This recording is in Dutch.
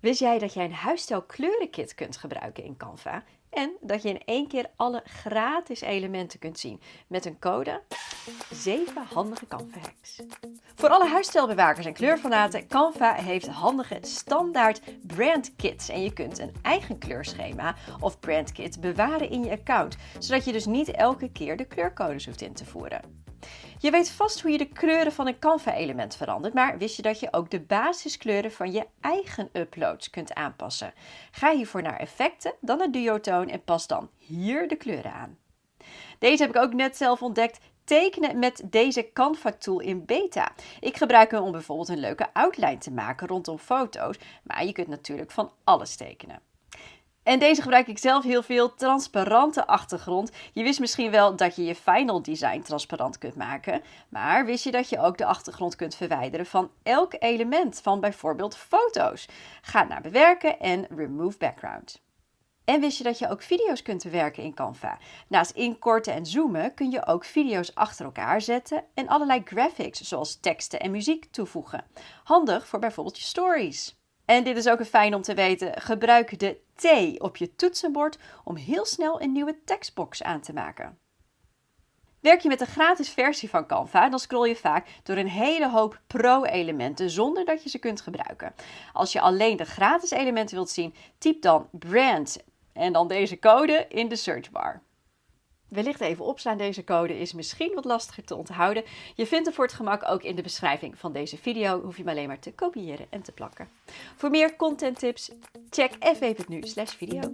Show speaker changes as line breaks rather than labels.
Wist jij dat jij een huisstijl kleurenkit kunt gebruiken in Canva? En dat je in één keer alle gratis elementen kunt zien met een code 7 handige Canva hacks. Voor alle huisstijlbewakers en kleurfanaten, Canva heeft handige standaard brandkits. En je kunt een eigen kleurschema of brandkit bewaren in je account, zodat je dus niet elke keer de kleurcodes hoeft in te voeren. Je weet vast hoe je de kleuren van een Canva-element verandert, maar wist je dat je ook de basiskleuren van je eigen uploads kunt aanpassen? Ga hiervoor naar effecten, dan naar duotoon en pas dan hier de kleuren aan. Deze heb ik ook net zelf ontdekt tekenen met deze Canva tool in beta. Ik gebruik hem om bijvoorbeeld een leuke outline te maken rondom foto's, maar je kunt natuurlijk van alles tekenen. En deze gebruik ik zelf heel veel, transparante achtergrond. Je wist misschien wel dat je je final design transparant kunt maken, maar wist je dat je ook de achtergrond kunt verwijderen van elk element van bijvoorbeeld foto's? Ga naar bewerken en remove background. En wist je dat je ook video's kunt bewerken in Canva? Naast inkorten en zoomen kun je ook video's achter elkaar zetten en allerlei graphics zoals teksten en muziek toevoegen. Handig voor bijvoorbeeld je stories. En dit is ook een fijn om te weten. Gebruik de T op je toetsenbord om heel snel een nieuwe tekstbox aan te maken. Werk je met de gratis versie van Canva, dan scroll je vaak door een hele hoop pro-elementen zonder dat je ze kunt gebruiken. Als je alleen de gratis elementen wilt zien, typ dan brand en dan deze code in de searchbar. Wellicht even opslaan, deze code is misschien wat lastiger te onthouden. Je vindt hem voor het gemak ook in de beschrijving van deze video. Hoef je hem alleen maar te kopiëren en te plakken. Voor meer content tips, check fw.nu video.